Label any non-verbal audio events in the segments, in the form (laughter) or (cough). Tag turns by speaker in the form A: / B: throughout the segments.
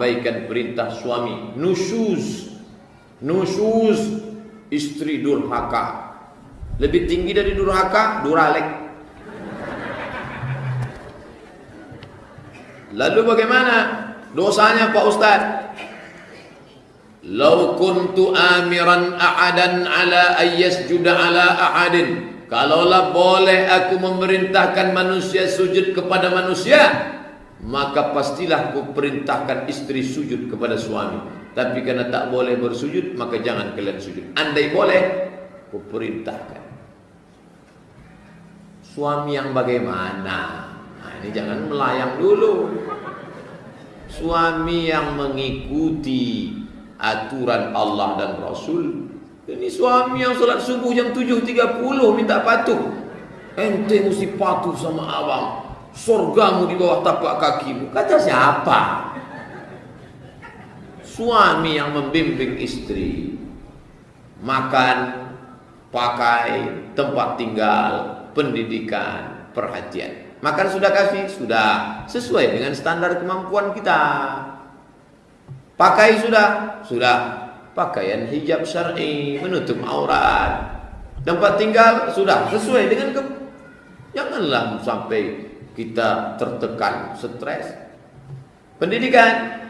A: mengabaikan perintah suami. Nusyuz. Nusyuz istri durhaka. Lebih tinggi dari durhaka duralek. Lalu bagaimana dosanya Pak Ustaz Lau kuntu amiran a'adan ala ayyasjuda ala a'adin Kalaulah boleh aku memerintahkan manusia sujud kepada manusia Maka pastilah ku perintahkan istri sujud kepada suami. Tapi karena tak boleh bersujud Maka jangan kalian sujud. Andai boleh Ku perintahkan. Suami yang bagaimana? Nah ini jangan melayang dulu. Suami yang mengikuti aturan Allah dan Rasul. Ini suami yang solat subuh jam 7.30 minta patuh. Ente mesti patuh sama abang. Surgamu di bawah tapak kakimu. Kata siapa? Suami yang membimbing istri. Makan, pakai, tempat tinggal, pendidikan, perhatian. Makan sudah kasih? Sudah. Sesuai dengan standar kemampuan kita. Pakai sudah? Sudah. Pakaian hijab syar'i menutup aurat. Tempat tinggal sudah sesuai dengan ke Janganlah sampai kita tertekan, stres. Pendidikan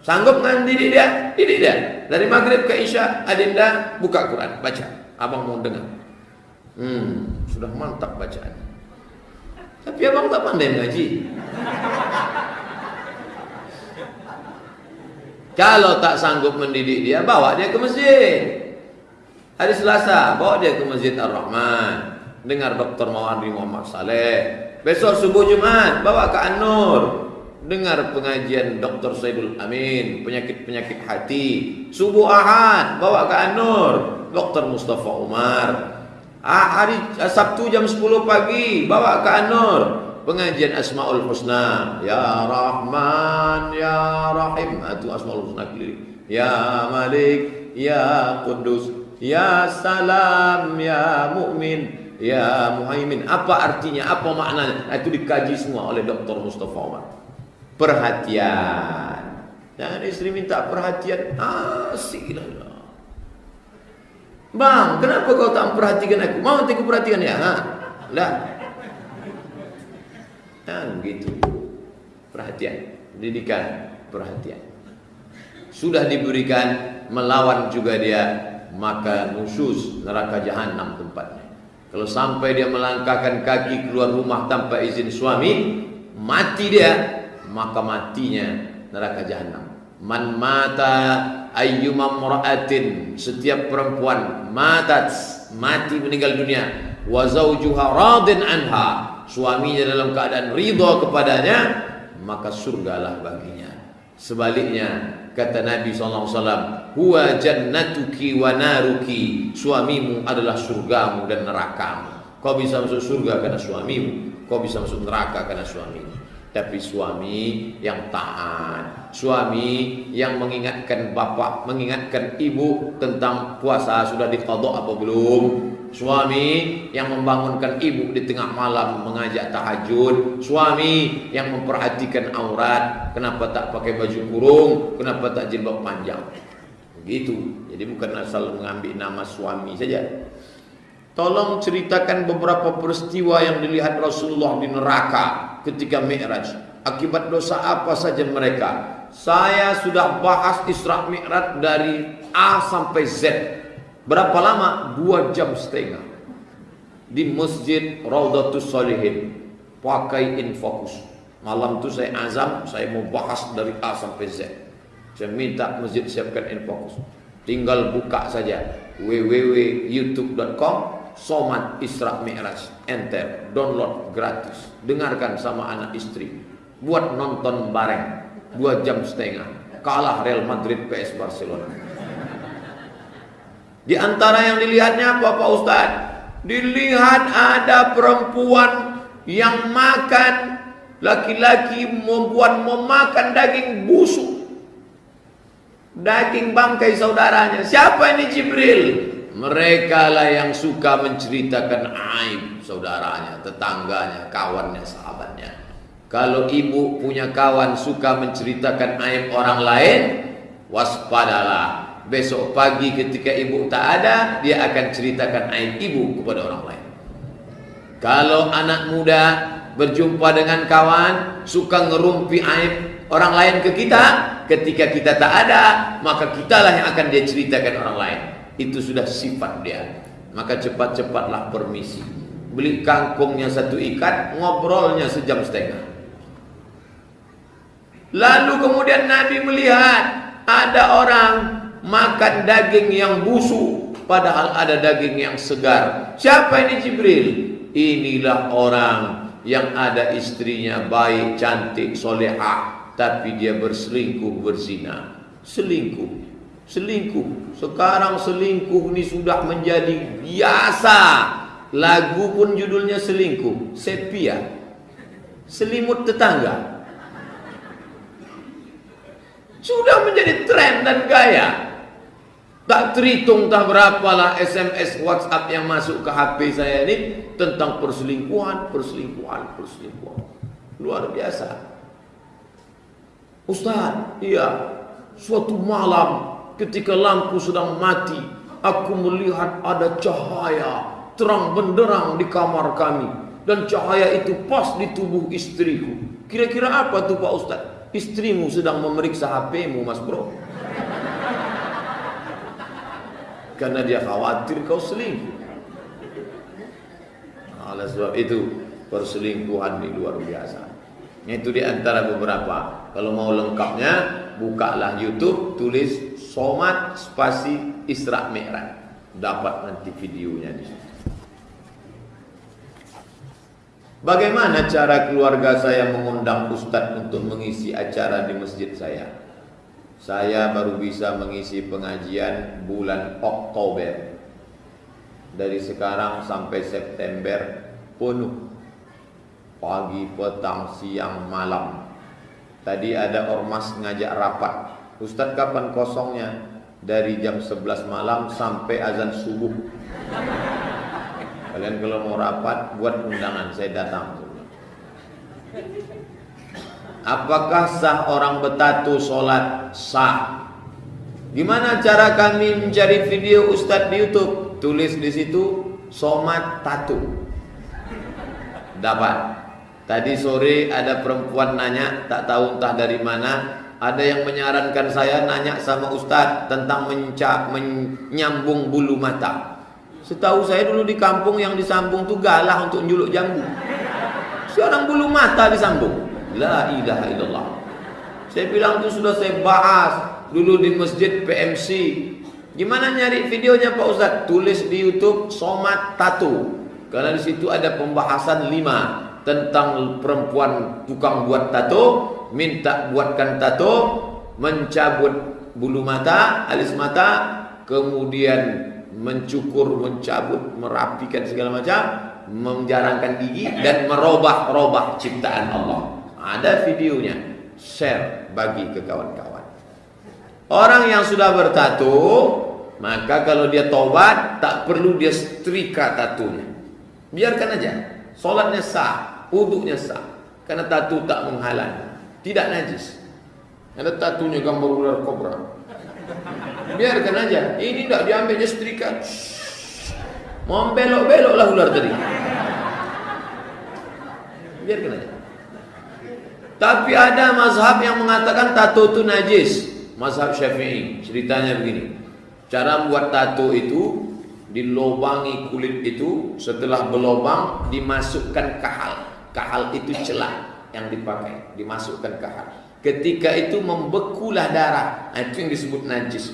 A: sanggup didik dia? Didik dia. Dari maghrib ke isya, adinda buka Quran, baca. Abang mau dengar. Hmm, sudah mantap bacaan. Tapi abang tak pandai mengaji. Kalau tak sanggup mendidik dia, bawa dia ke masjid. Hari Selasa, bawa dia ke Masjid Ar-Rahman. Dengar Dr. Mawari Muhammad Saleh. Besok subuh Jumat, bawa ke An-Nur. Dengar pengajian Dr. Saidul Amin, penyakit-penyakit hati. Subuh Ahad, bawa ke An-Nur. Dr. Mustafa Umar. Ah, hari Sabtu jam 10 pagi, bawa ke An-Nur pengajian Asmaul Husna. Ya Rahman ya Rahim. Ah, itu Asmaul Husna keliling ya Malik ya Kudus ya Salam ya Mukmin ya Muhaimin. Apa artinya? Apa maknanya? Nah, itu dikaji semua oleh Dr. Mustafa Umar perhatian. Dan istri minta perhatian. Asik lah. Bang, kenapa kau tak memperhatikan aku? Mau aku perhatikan ya? Ha? Lah, Nah, begitu. Perhatian, pendidikan, perhatian. Sudah diberikan melawan juga dia, maka nusus neraka jahanam tempatnya. Kalau sampai dia melangkahkan kaki keluar rumah tanpa izin suami, mati dia, maka matinya neraka jahanam. Man mata ayyuma mra'atin, setiap perempuan matat, mati meninggal dunia, wa zaujuha radin anha, suaminya dalam keadaan ridha kepadanya maka surgalah baginya. Sebaliknya kata Nabi SAW huwa jannatuki wa naruki. Suamimu adalah surgamu dan nerakamu. Kau bisa masuk surga karena suamimu kau bisa masuk neraka karena suamimu. Tapi suami yang taat, suami yang mengingatkan bapak, mengingatkan ibu tentang puasa sudah dikodok apa belum, suami yang membangunkan ibu di tengah malam mengajak tahajud, suami yang memperhatikan aurat, kenapa tak pakai baju kurung, kenapa tak jilbab panjang, begitu. Jadi bukan asal mengambil nama suami saja. Tolong ceritakan beberapa peristiwa yang dilihat Rasulullah di neraka ketika Mi'raj. Akibat dosa apa saja mereka? Saya sudah bahas Isra Mi'raj dari A sampai Z. Berapa lama? Dua jam setengah. Di Masjid Raudatus Salihin. Pakai infokus. Malam itu saya azam, saya mau bahas dari A sampai Z. Saya minta masjid siapkan infokus. Tinggal buka saja www.youtube.com Somat Isra Mi'raj Enter Download gratis Dengarkan sama anak istri Buat nonton bareng Dua jam setengah Kalah Real Madrid PS Barcelona Di antara yang dilihatnya apa Pak Ustaz? Dilihat ada perempuan Yang makan Laki-laki membuat memakan daging busuk Daging bangkai saudaranya. Siapa ini Jibril? Mereka lah yang suka menceritakan aib saudaranya, tetangganya, kawannya, sahabatnya. Kalau ibu punya kawan suka menceritakan aib orang lain, waspadalah. Besok pagi ketika ibu tak ada, dia akan ceritakan aib ibu kepada orang lain. Kalau anak muda berjumpa dengan kawan, suka ngerumpi aib orang lain ke kita, ketika kita tak ada, maka kitalah yang akan dia ceritakan orang lain. Itu sudah sifat dia. Maka cepat-cepatlah permisi. Beli kangkungnya satu ikat, ngobrolnya sejam setengah. Lalu kemudian Nabi melihat ada orang makan daging yang busuk padahal ada daging yang segar. Siapa ini Jibril? Inilah orang yang ada istrinya baik, cantik, solehah, tapi dia berselingkuh, berzina. Selingkuh, selingkuh. Sekarang selingkuh ini sudah menjadi biasa. Lagu pun judulnya selingkuh, sepia. Selimut tetangga. Sudah menjadi tren dan gaya. Tak terhitung tak berapalah SMS WhatsApp yang masuk ke HP saya ini tentang perselingkuhan, perselingkuhan, perselingkuhan. Luar biasa. Ustaz, iya. Suatu malam ketika lampu sedang mati, aku melihat ada cahaya terang benderang di kamar kami dan cahaya itu pas di tubuh istriku. Kira-kira apa tuh Pak Ustaz? Istrimu sedang memeriksa HPmu, Mas Bro. Karena dia khawatir kau selingkuh. Oleh sebab itu perselingkuhan ini luar biasa. Itu di antara beberapa. Kalau mau lengkapnya, bukalah YouTube, tulis Somat spasi Isra Mi'raj. Dapat nanti videonya di situ. Bagaimana cara keluarga saya mengundang ustadz untuk mengisi acara di masjid saya? Saya baru bisa mengisi pengajian bulan Oktober. Dari sekarang sampai September penuh. Pagi, petang, siang, malam. Tadi ada ormas ngajak rapat. Ustadz kapan kosongnya? Dari jam 11 malam sampai azan subuh. Kalian kalau mau rapat buat undangan saya datang. Apakah sah orang bertatu sholat? Sah. Gimana cara kami mencari video Ustadz di YouTube? Tulis di situ Somat Tatu. Dapat. Tadi sore ada perempuan nanya, tak tahu entah dari mana. Ada yang menyarankan saya nanya sama Ustadz tentang menca menyambung bulu mata. Setahu saya dulu di kampung yang disambung tuh galah untuk nyuluk jambu. Sekarang bulu mata disambung. La ilaha illallah. Saya bilang itu sudah saya bahas dulu di masjid PMC. Gimana nyari videonya Pak Ustaz? Tulis di YouTube Somat Tato. Karena di situ ada pembahasan lima tentang perempuan tukang buat tato, minta buatkan tato, mencabut bulu mata, alis mata, kemudian mencukur, mencabut, merapikan segala macam, menjarangkan gigi dan merubah-rubah ciptaan Allah. Ada videonya, share bagi ke kawan-kawan. Orang yang sudah bertato, maka kalau dia tobat tak perlu dia setrika tatunya. Biarkan aja, solatnya sah, wuduknya sah, karena tatu tak menghalang, tidak najis. Ada tatunya gambar ular kobra. Biarkan aja. Ini tidak diambilnya setrika. Mau belok-beloklah ular tadi. Biarkan aja. Tapi ada mazhab yang mengatakan tato itu najis. Mazhab Syafi'i. Ceritanya begini. Cara buat tato itu dilobangi kulit itu setelah berlobang dimasukkan kahal. Kahal itu celah yang dipakai, dimasukkan kahal. Ketika itu membekulah darah. Nah, itu yang disebut najis.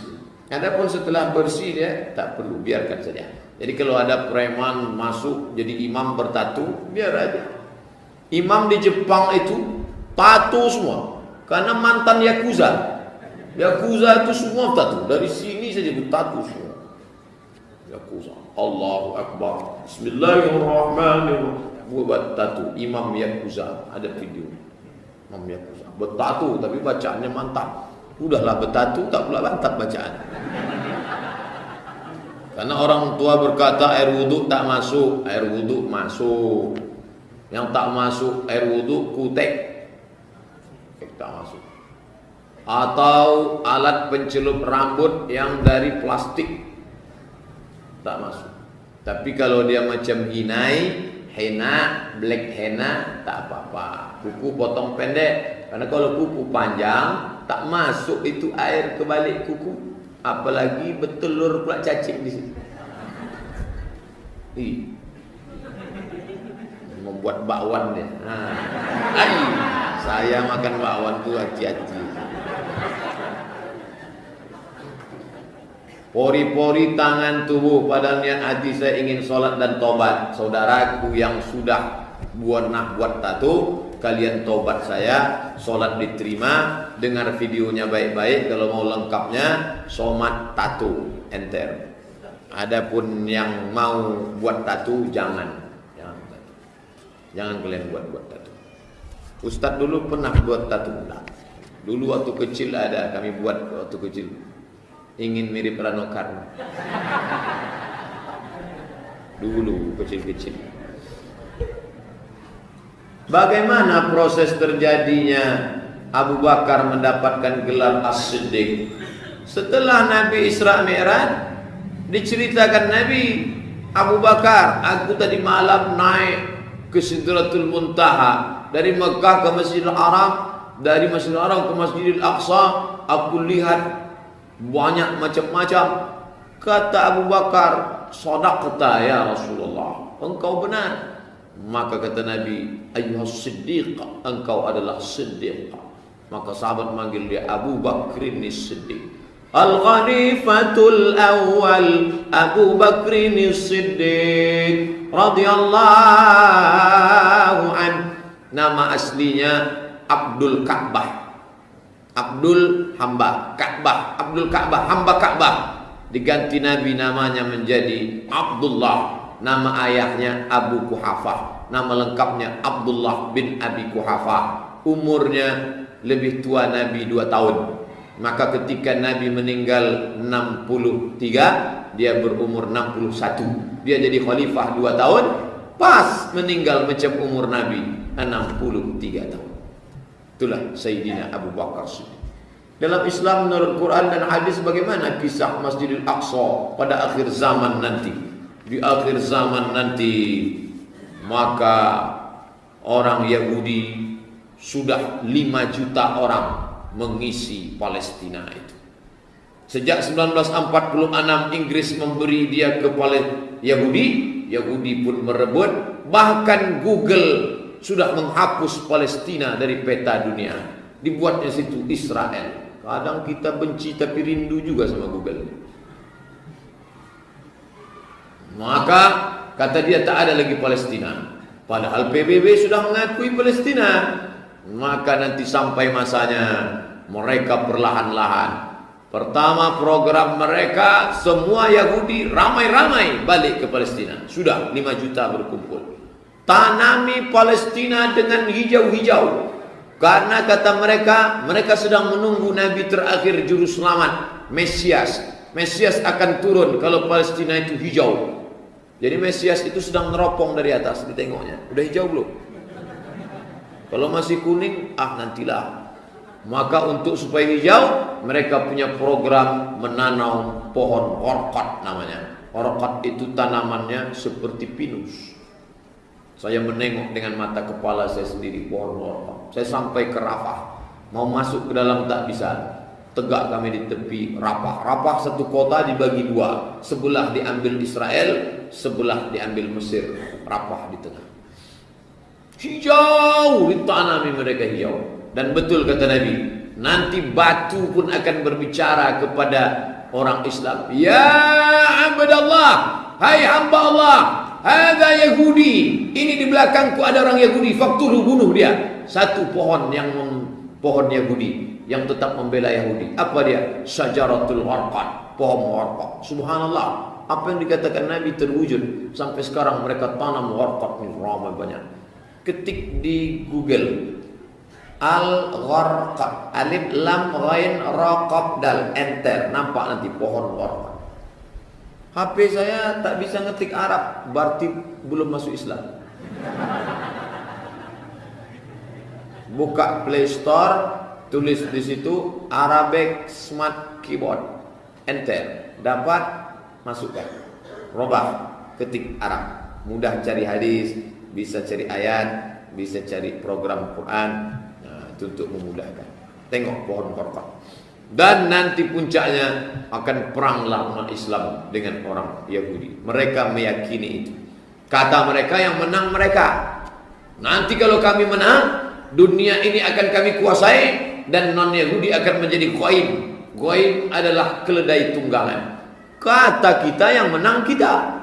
A: Adapun setelah bersih dia tak perlu biarkan saja. Jadi kalau ada preman masuk jadi imam bertatu, biar aja. Imam di Jepang itu tatu semua karena mantan yakuza. Yakuza itu semua tatu. Dari sini saja bertatu semua. Yakuza. Allahu Akbar. Bismillahirrahmanirrahim. Buat tatu. Imam Yakuza. Ada video. Imam Yakuza. Bertatu tapi bacaannya mantap. Udahlah bertatu tak pula bantap bacaan. Karena orang tua berkata air wudhu tak masuk, air wudhu masuk. Yang tak masuk air wudhu kutek. Tak masuk. Atau alat pencelup rambut yang dari plastik tak masuk. Tapi kalau dia macam hinai, henna, black henna tak apa-apa. Kuku potong pendek. Karena kalau kuku panjang tak masuk itu air ke balik kuku. Apalagi bertelur pula cacing di situ. Ih. Membuat bakwan dia. Ha. Saya makan bakwan tu hati-hati. Pori-pori tangan tubuh pada niat hati saya ingin solat dan tobat. Saudaraku yang sudah buat nak buat tato, kalian tobat saya, solat diterima, dengar videonya baik-baik. Kalau mau lengkapnya, somat tato, enter. Adapun yang mau buat tato, jangan. Jangan, jangan kalian buat-buat tato. Ustadz dulu pernah buat tato. Dulu waktu kecil ada, kami buat waktu kecil ingin mirip Rano Karno. Dulu kecil-kecil. Bagaimana proses terjadinya Abu Bakar mendapatkan gelar As-Siddiq? Setelah Nabi Isra Mi'raj diceritakan Nabi Abu Bakar, aku tadi malam naik ke Sidratul Muntaha dari Mekah ke Masjidil Haram, dari Masjidil Haram ke Masjidil Aqsa, aku lihat banyak macam-macam. Kata Abu Bakar sadaqta ya Rasulullah engkau benar. Maka kata Nabi ayyuhas siddiq engkau adalah siddiq. Maka sahabat manggil dia Abu Bakrin Siddiq. Al-Khalifatul Awal Abu Bakrin Siddiq radhiyallahu an nama aslinya Abdul Ka'bah Abdul hamba Ka'bah, Abdul Ka'bah, hamba Ka'bah. Diganti Nabi namanya menjadi Abdullah. Nama ayahnya Abu Kuhafah. Nama lengkapnya Abdullah bin Abi Kuhafah. Umurnya lebih tua Nabi dua tahun. Maka ketika Nabi meninggal 63, dia berumur 61. Dia jadi khalifah dua tahun, pas meninggal macam umur Nabi 63 tahun. Itulah Sayyidina Abu Bakar Siddiq. Dalam Islam menurut Quran dan hadis bagaimana kisah Masjidil Aqsa pada akhir zaman nanti. Di akhir zaman nanti maka orang Yahudi sudah 5 juta orang mengisi Palestina itu. Sejak 1946 Inggris memberi dia ke Yahudi, Yahudi pun merebut, bahkan Google sudah menghapus Palestina dari peta dunia. Dibuatnya situ Israel. Kadang kita benci tapi rindu juga sama Google. Maka kata dia tak ada lagi Palestina. Padahal PBB sudah mengakui Palestina. Maka nanti sampai masanya mereka perlahan-lahan Pertama program mereka semua Yahudi ramai-ramai balik ke Palestina. Sudah 5 juta berkumpul. Tanami Palestina dengan hijau-hijau. Karena kata mereka, mereka sedang menunggu Nabi terakhir juru selamat, Mesias. Mesias akan turun kalau Palestina itu hijau. Jadi Mesias itu sedang neropong dari atas, ditengoknya. Udah hijau belum? Kalau masih kuning, ah nantilah. Maka untuk supaya hijau, mereka punya program menanam pohon orkot namanya. Orkot itu tanamannya seperti pinus. Saya menengok dengan mata kepala saya sendiri lorong. Saya sampai ke Rafah. Mau masuk ke dalam tak bisa. Tegak kami di tepi Rafah. Rafah satu kota dibagi dua. Sebelah diambil Israel, sebelah diambil Mesir. Rafah di tengah. Hijau ditanami mereka hijau. Dan betul kata Nabi, nanti batu pun akan berbicara kepada orang Islam. Ya abdallah, hai hamba Allah, ada Yahudi. Ini di belakangku ada orang Yahudi. Faktulu bunuh dia. Satu pohon yang pohon Yahudi yang tetap membela Yahudi. Apa dia? Syajaratul Warqad. Pohon Warqad. Subhanallah. Apa yang dikatakan Nabi terwujud. Sampai sekarang mereka tanam Warqad ini ramai banyak. Ketik di Google. al gharqad alif lam ghain ra qaf dal enter nampak nanti pohon gharqad HP saya tak bisa ngetik Arab berarti belum masuk Islam. Buka Play Store tulis di situ Arabic Smart Keyboard. Enter. Dapat masukkan. Robah ketik Arab. Mudah cari hadis bisa cari ayat bisa cari program Quran. Itu untuk memudahkan. Tengok pohon korban. Dan nanti puncaknya akan peranglah umat Islam dengan orang Yahudi. Mereka meyakini itu. Kata mereka yang menang mereka. Nanti kalau kami menang, dunia ini akan kami kuasai dan non Yahudi akan menjadi koin. Koin adalah keledai tunggangan. Kata kita yang menang kita.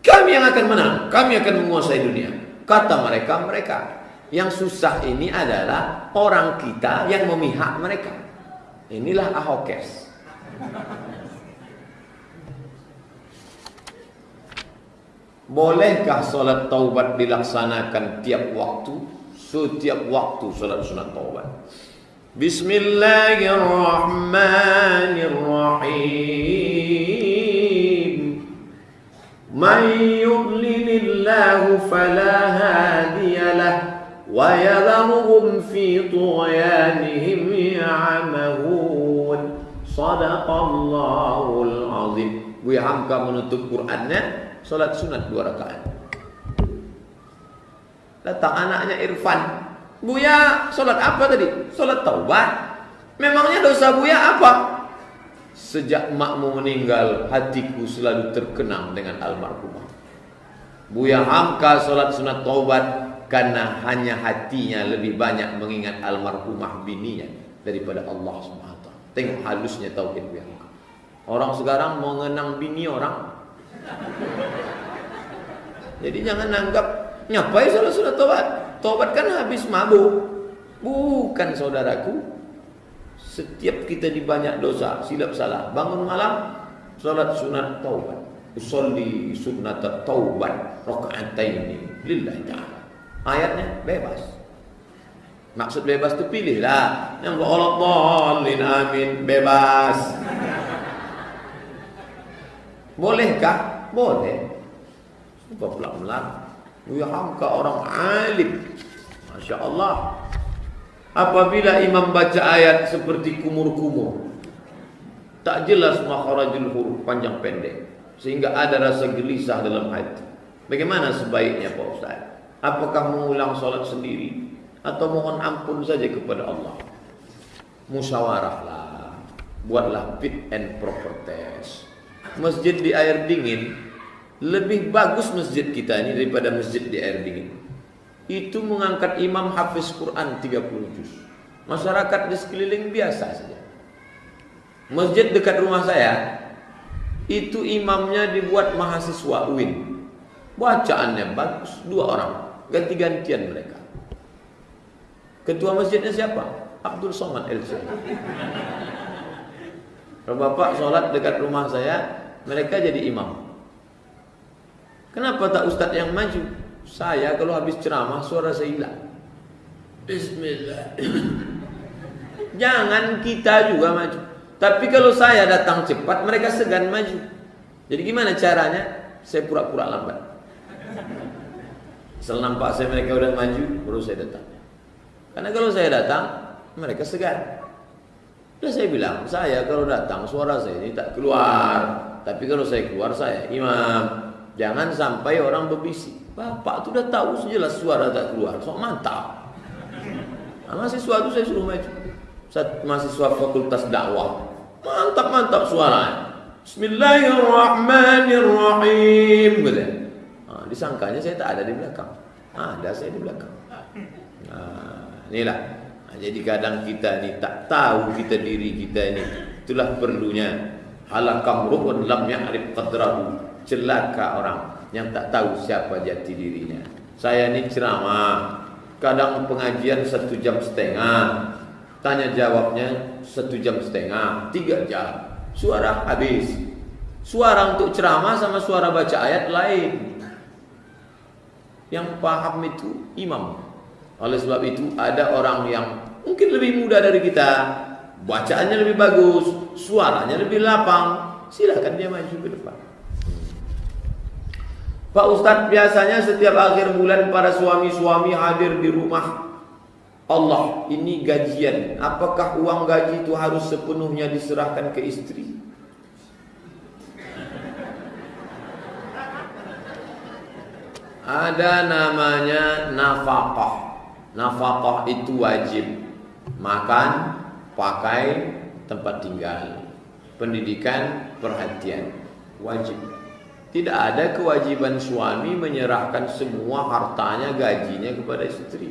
A: Kami yang akan menang, kami akan menguasai dunia. Kata mereka mereka. Yang susah ini adalah orang kita yang memihak mereka. Inilah ahokes. Bolehkah solat taubat dilaksanakan tiap waktu? Setiap waktu solat sunat taubat. Bismillahirrahmanirrahim. Man yudlilillahu fala hadiyalah. ويذرهم في طغيانهم يعمهون صدق الله العظيم Buya Hamka menutup Qurannya Salat sunat dua rakaat Datang anaknya Irfan Buya salat apa tadi? Salat taubat Memangnya dosa Buya apa? Sejak makmu meninggal Hatiku selalu terkenang dengan almarhumah Buya Hamka salat sunat taubat Karena hanya hatinya lebih banyak mengingat almarhumah bininya daripada Allah SWT. Tengok halusnya tauhid yang Orang sekarang mau mengenang bini orang. Jadi jangan anggap nyapai salah sudah tobat. Tobat kan habis mabuk. Bukan saudaraku. Setiap kita di banyak dosa, silap salah. Bangun malam, salat sunat taubat. Usolli sunat taubat ini lillahi ta'ala. Ayatnya bebas. Maksud bebas itu pilihlah. Yang dhalin amin bebas. Bolehkah? Boleh. Coba pelan-pelan. Ya hamka orang alim. Masya Allah. Apabila imam baca ayat seperti kumur-kumur. Tak jelas makharajul huruf panjang pendek. Sehingga ada rasa gelisah dalam hati. Bagaimana sebaiknya Pak Ustaz? Apakah mengulang sholat sendiri atau mohon ampun saja kepada Allah? Musyawarahlah, buatlah fit and proper test. Masjid di air dingin lebih bagus masjid kita ini daripada masjid di air dingin. Itu mengangkat imam hafiz Quran 30 juz. Masyarakat di sekeliling biasa saja. Masjid dekat rumah saya itu imamnya dibuat mahasiswa UIN. Bacaannya bagus, dua orang ganti-gantian mereka. Ketua masjidnya siapa? Abdul Somad LC. Kalau bapak sholat dekat rumah saya, mereka jadi imam. Kenapa tak ustadz yang maju? Saya kalau habis ceramah suara saya hilang. Bismillah. (coughs) Jangan kita juga maju. Tapi kalau saya datang cepat, mereka segan maju. Jadi gimana caranya? Saya pura-pura lambat. Setelah nampak saya mereka udah maju, baru saya datang. Karena kalau saya datang, mereka segan. Lalu saya bilang, saya kalau datang suara saya ini tak keluar. Tapi kalau saya keluar saya imam. Jangan sampai orang berbisik. Bapak itu udah tahu sejelas suara tak keluar. So mantap. Nah, mahasiswa saya suruh maju. Mahasiswa fakultas dakwah. Mantap mantap suaranya. Bismillahirrahmanirrahim. Gitu disangkanya saya tak ada di belakang. Ada saya di belakang. Nah, inilah. Nah, jadi kadang kita ini tak tahu kita diri kita ini. Itulah perlunya. Halakam rukun lam ya'rif qadrahu. Celaka orang yang tak tahu siapa jati dirinya. Saya ini ceramah. Kadang pengajian satu jam setengah. Tanya jawabnya satu jam setengah, tiga jam. Suara habis. Suara untuk ceramah sama suara baca ayat lain. Yang paham itu imam. Oleh sebab itu ada orang yang mungkin lebih muda dari kita, bacaannya lebih bagus, suaranya lebih lapang, silakan dia maju ke depan. Pak Ustadz biasanya setiap akhir bulan para suami-suami hadir di rumah Allah ini gajian Apakah uang gaji itu harus sepenuhnya diserahkan ke istri Ada namanya nafkah Nafkah itu wajib Makan, pakai, tempat tinggal Pendidikan, perhatian Wajib tidak ada kewajiban suami menyerahkan semua hartanya, gajinya kepada istri.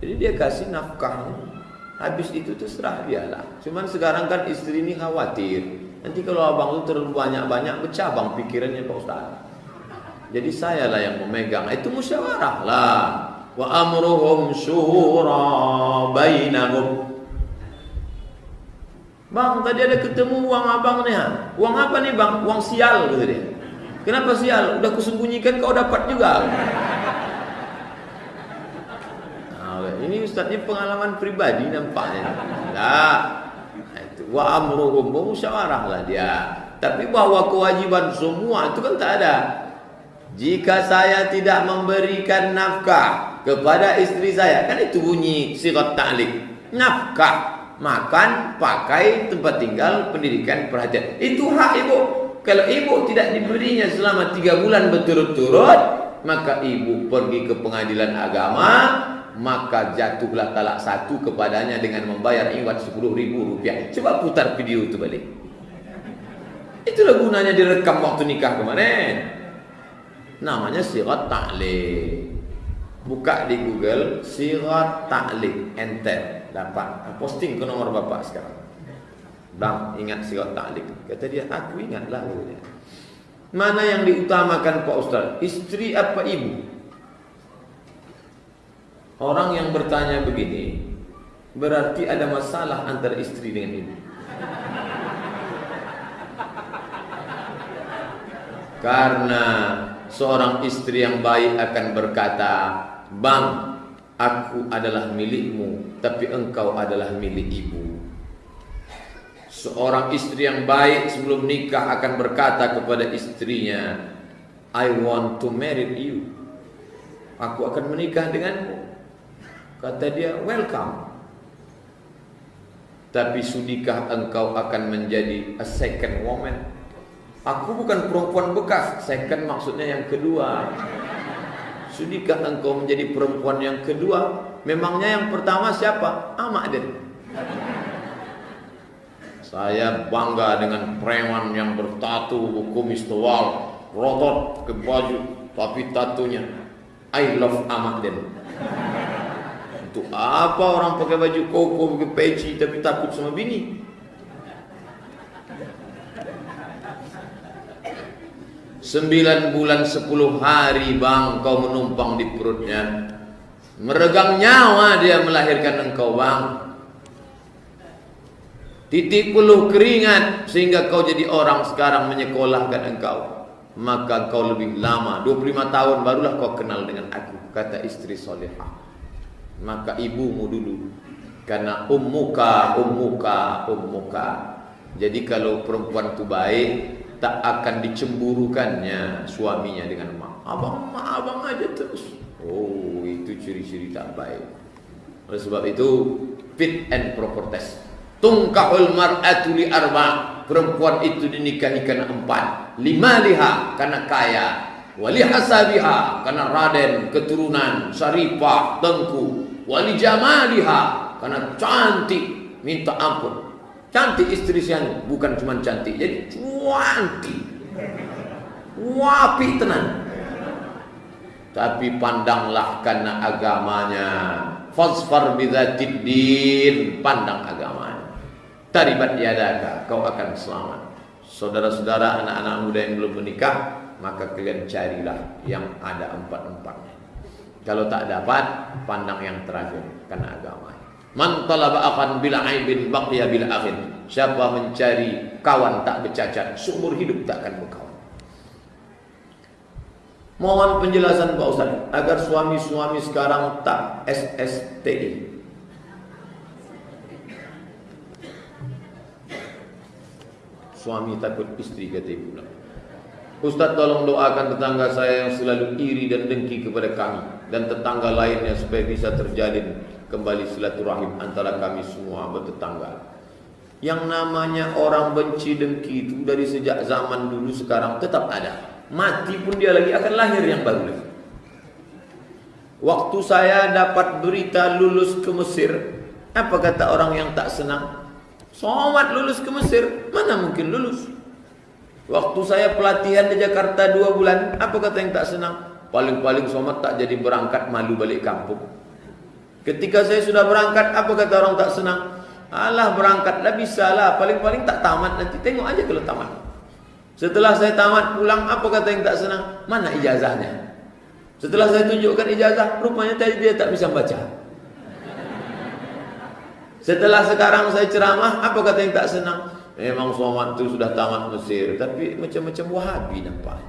A: Jadi dia kasih nafkahnya. Habis itu tuh serah dia lah. Cuman sekarang kan istri ini khawatir. Nanti kalau abang itu terlalu banyak-banyak bercabang pikirannya Pak Ustaz. Jadi saya lah yang memegang. Itu musyawarah lah. Wa amruhum syura bainahum. Bang, tadi ada ketemu uang abang nih. Ha? Uang apa nih bang? Uang sial gitu dia. Kenapa sial? Udah kusembunyikan kau dapat juga. Nah, ini ustaznya pengalaman pribadi nampaknya. Nah, itu wa amruhum musyawarah lah dia. Tapi bahwa kewajiban semua itu kan tak ada. Jika saya tidak memberikan nafkah kepada istri saya, kan itu bunyi sirat ta'lik. Nafkah makan, pakai, tempat tinggal, pendidikan, perhatian. Itu hak ibu. Kalau ibu tidak diberinya selama tiga bulan berturut-turut, maka ibu pergi ke pengadilan agama, maka jatuhlah talak satu kepadanya dengan membayar iwat sepuluh ribu rupiah. Coba putar video itu balik. Itulah gunanya direkam waktu nikah kemarin. Namanya sirat ta'liq. Buka di Google sirat ta'liq, enter. Dapat. Posting ke nomor bapak sekarang. Bang ingat sirat ta'lik kata dia aku ingatlah katanya. mana yang diutamakan Pak Ustaz? Istri apa ibu? Orang yang bertanya begini berarti ada masalah antara istri dengan ibu. Karena seorang istri yang baik akan berkata bang Aku adalah milikmu Tapi engkau adalah milik ibu. Seorang istri yang baik sebelum nikah akan berkata kepada istrinya I want to marry you. Aku akan menikah denganmu. Kata dia welcome. Tapi sudikah engkau akan menjadi a second woman Aku bukan perempuan bekas Second maksudnya yang kedua Sudikah engkau menjadi perempuan yang kedua? Memangnya yang pertama siapa? Amak Aden. Saya bangga dengan preman yang bertatu kumis tebal, rotot ke baju, tapi tatunya I love Amak Den. Untuk apa orang pakai baju koko, pakai peci, tapi takut sama bini? Sembilan bulan sepuluh hari bang kau menumpang di perutnya. Meregang nyawa dia melahirkan engkau bang. Titik puluh keringat Sehingga kau jadi orang sekarang menyekolahkan engkau. Maka kau lebih lama 25 tahun barulah kau kenal dengan aku Kata istri solehah Maka ibumu dulu Karena ummuka, ummuka, ummuka. Jadi kalau perempuan itu baik tak akan dicemburukannya suaminya dengan mak. Abang, mak abang aja terus. Oh, itu ciri-ciri tak baik. Oleh sebab itu, fit and proper test. Tungkahul mar'atu li arba. Perempuan itu dinikahi karena empat. Lima liha karena kaya. Wali hasabiha karena raden, keturunan, saripah, tengku. Wali jamaliha karena cantik, minta ampun. Cantik istri saya bukan cuma cantik, jadi cantik. Wapi tenan. Tapi pandanglah karena agamanya. Fasfar bidzatid din, pandang agamanya. Taribat yadaka, kau akan selamat. Saudara-saudara, anak-anak muda yang belum menikah, maka kalian carilah yang ada empat-empatnya. Kalau tak dapat, pandang yang terakhir karena agama. Man talaba akan bila aibin baqiya bila akhin. Siapa mencari kawan tak bercacat, seumur hidup tak akan berkawan. Mohon penjelasan Pak Ustaz agar suami-suami sekarang tak SSTI. Suami takut istri kata ibu. Ustaz tolong doakan tetangga saya yang selalu iri dan dengki kepada kami dan tetangga lainnya supaya bisa terjalin kembali silaturahim antara kami semua bertetangga. Yang namanya orang benci dengki itu dari sejak zaman dulu sekarang tetap ada mati pun dia lagi akan lahir yang baru lagi. Waktu saya dapat berita lulus ke Mesir, apa kata orang yang tak senang? Somat lulus ke Mesir, mana mungkin lulus? Waktu saya pelatihan di Jakarta dua bulan, apa kata yang tak senang? Paling-paling somat tak jadi berangkat malu balik kampung. Ketika saya sudah berangkat, apa kata orang tak senang? Alah berangkatlah bisa lah, paling-paling tak tamat nanti tengok aja kalau tamat. Setelah saya tamat pulang, apa kata yang tak senang? Mana ijazahnya? Setelah saya tunjukkan ijazah, rupanya tadi dia tak bisa baca. Setelah sekarang saya ceramah, apa kata yang tak senang? Memang Somad itu sudah tamat Mesir, tapi macam-macam Wahabi nampak.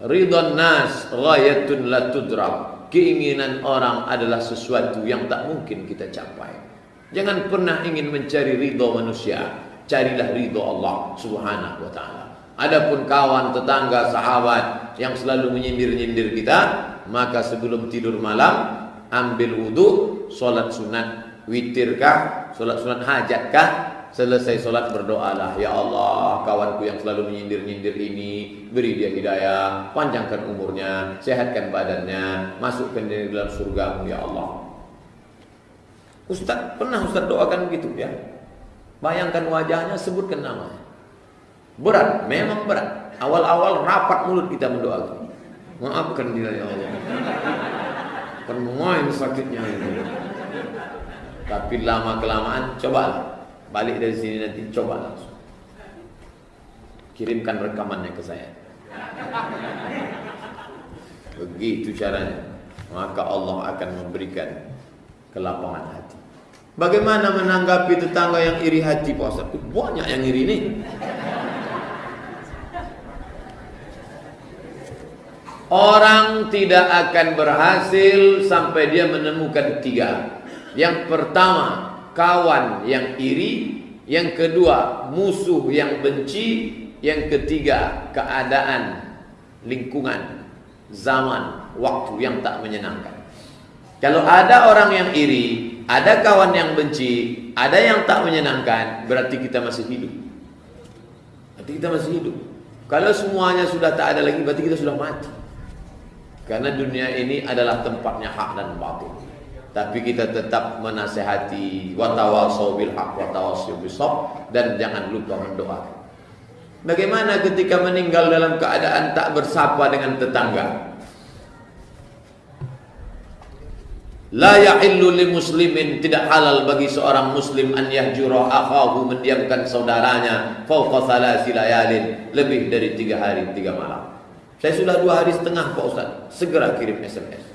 A: Ridwan nas ghayatun la tudrak. Keinginan orang adalah sesuatu yang tak mungkin kita capai. Jangan pernah ingin mencari ridho manusia carilah ridho Allah Subhanahu wa taala. Adapun kawan, tetangga, sahabat yang selalu menyindir-nyindir kita, maka sebelum tidur malam ambil wudhu, solat sunat, witirkah, solat sunat hajatkah, selesai solat berdoalah, ya Allah, kawanku yang selalu menyindir-nyindir ini, beri dia hidayah, panjangkan umurnya, sehatkan badannya, masukkan dia dalam surgamu ya Allah. Ustaz pernah Ustaz doakan begitu ya? Bayangkan wajahnya, sebutkan namanya. Berat, memang berat. Awal-awal rapat mulut kita mendoakan. Maafkan dia ya Allah. Main sakitnya ini. Tapi lama kelamaan coba balik dari sini nanti coba langsung. Kirimkan rekamannya ke saya. Begitu caranya. Maka Allah akan memberikan kelapangan hati. Bagaimana menanggapi tetangga yang iri hati Ustaz? Banyak yang iri ini. Orang tidak akan berhasil sampai dia menemukan tiga. Yang pertama, kawan yang iri. Yang kedua, musuh yang benci. Yang ketiga, keadaan, lingkungan, zaman, waktu yang tak menyenangkan. Kalau ada orang yang iri, ada kawan yang benci, ada yang tak menyenangkan, berarti kita masih hidup. Berarti kita masih hidup. Kalau semuanya sudah tak ada lagi, berarti kita sudah mati. Karena dunia ini adalah tempatnya hak dan batil. Tapi kita tetap menasehati watawasau bil haq dan jangan lupa mendoakan. Bagaimana ketika meninggal dalam keadaan tak bersapa dengan tetangga? La yahillu li muslimin tidak halal bagi seorang muslim an yahjura akhahu mendiamkan saudaranya fauqa thalathi layalin lebih dari tiga hari tiga malam. Saya sudah dua hari setengah Pak Ustaz. Segera kirim SMS.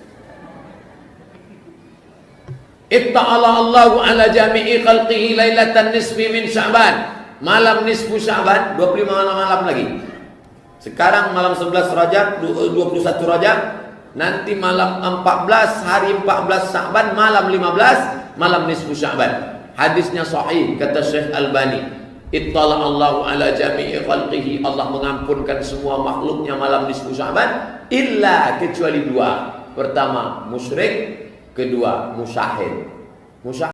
A: Itta'ala Allahu ala jami'i khalqihi lailatan nisfi min Sya'ban. Malam nisfu Sya'ban 25 malam, malam lagi. Sekarang malam 11 Rajab 21 Rajab Nanti malam 14 hari 14 Sa'ban malam 15 malam nisfu Sya'ban. Hadisnya sahih kata Syekh Albani. Ittala Allahu ala jami'i khalqihi Allah mengampunkan semua makhluknya malam nisfu Sya'ban illa kecuali dua. Pertama musyrik, kedua musyahid. Musyahid